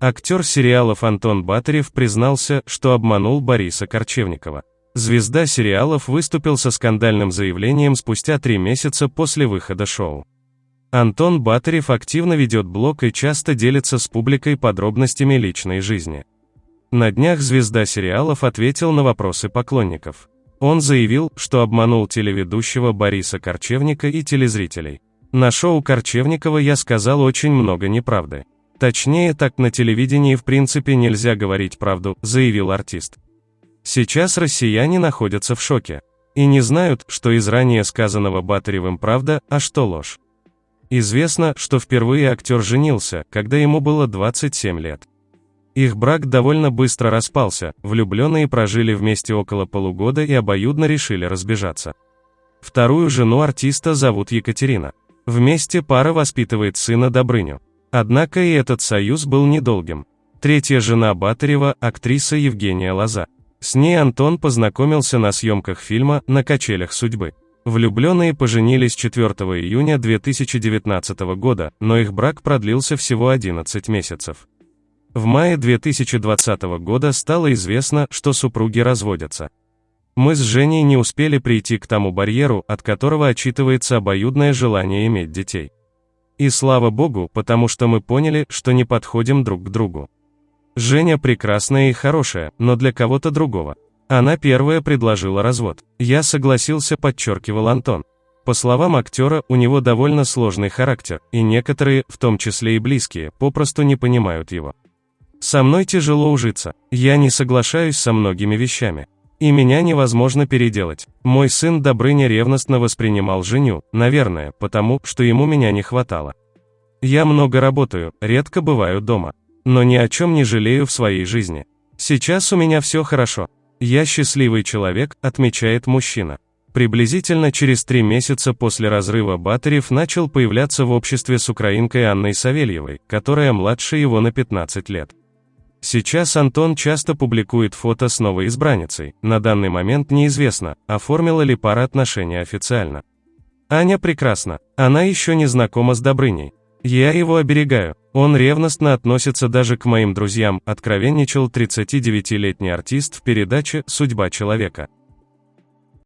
Актер сериалов Антон Батарев признался, что обманул Бориса Корчевникова. Звезда сериалов выступил со скандальным заявлением спустя три месяца после выхода шоу. Антон Батарев активно ведет блог и часто делится с публикой подробностями личной жизни. На днях звезда сериалов ответил на вопросы поклонников. Он заявил, что обманул телеведущего Бориса Корчевника и телезрителей. На шоу Корчевникова я сказал очень много неправды. Точнее, так на телевидении в принципе нельзя говорить правду, заявил артист. Сейчас россияне находятся в шоке. И не знают, что из ранее сказанного Батаревым правда, а что ложь. Известно, что впервые актер женился, когда ему было 27 лет. Их брак довольно быстро распался, влюбленные прожили вместе около полугода и обоюдно решили разбежаться. Вторую жену артиста зовут Екатерина. Вместе пара воспитывает сына Добрыню. Однако и этот союз был недолгим. Третья жена Батарева – актриса Евгения Лоза. С ней Антон познакомился на съемках фильма «На качелях судьбы». Влюбленные поженились 4 июня 2019 года, но их брак продлился всего 11 месяцев. В мае 2020 года стало известно, что супруги разводятся. Мы с Женей не успели прийти к тому барьеру, от которого отчитывается обоюдное желание иметь детей. И слава богу, потому что мы поняли, что не подходим друг к другу. Женя прекрасная и хорошая, но для кого-то другого. Она первая предложила развод. Я согласился, подчеркивал Антон. По словам актера, у него довольно сложный характер, и некоторые, в том числе и близкие, попросту не понимают его. Со мной тяжело ужиться, я не соглашаюсь со многими вещами. И меня невозможно переделать. Мой сын Добрыня ревностно воспринимал женю, наверное, потому, что ему меня не хватало. Я много работаю, редко бываю дома. Но ни о чем не жалею в своей жизни. Сейчас у меня все хорошо. Я счастливый человек, отмечает мужчина. Приблизительно через три месяца после разрыва Батарев начал появляться в обществе с украинкой Анной Савельевой, которая младше его на 15 лет. Сейчас Антон часто публикует фото с новой избранницей, на данный момент неизвестно, оформила ли пара отношения официально. Аня прекрасна, она еще не знакома с Добрыней. Я его оберегаю, он ревностно относится даже к моим друзьям, откровенничал 39-летний артист в передаче «Судьба человека».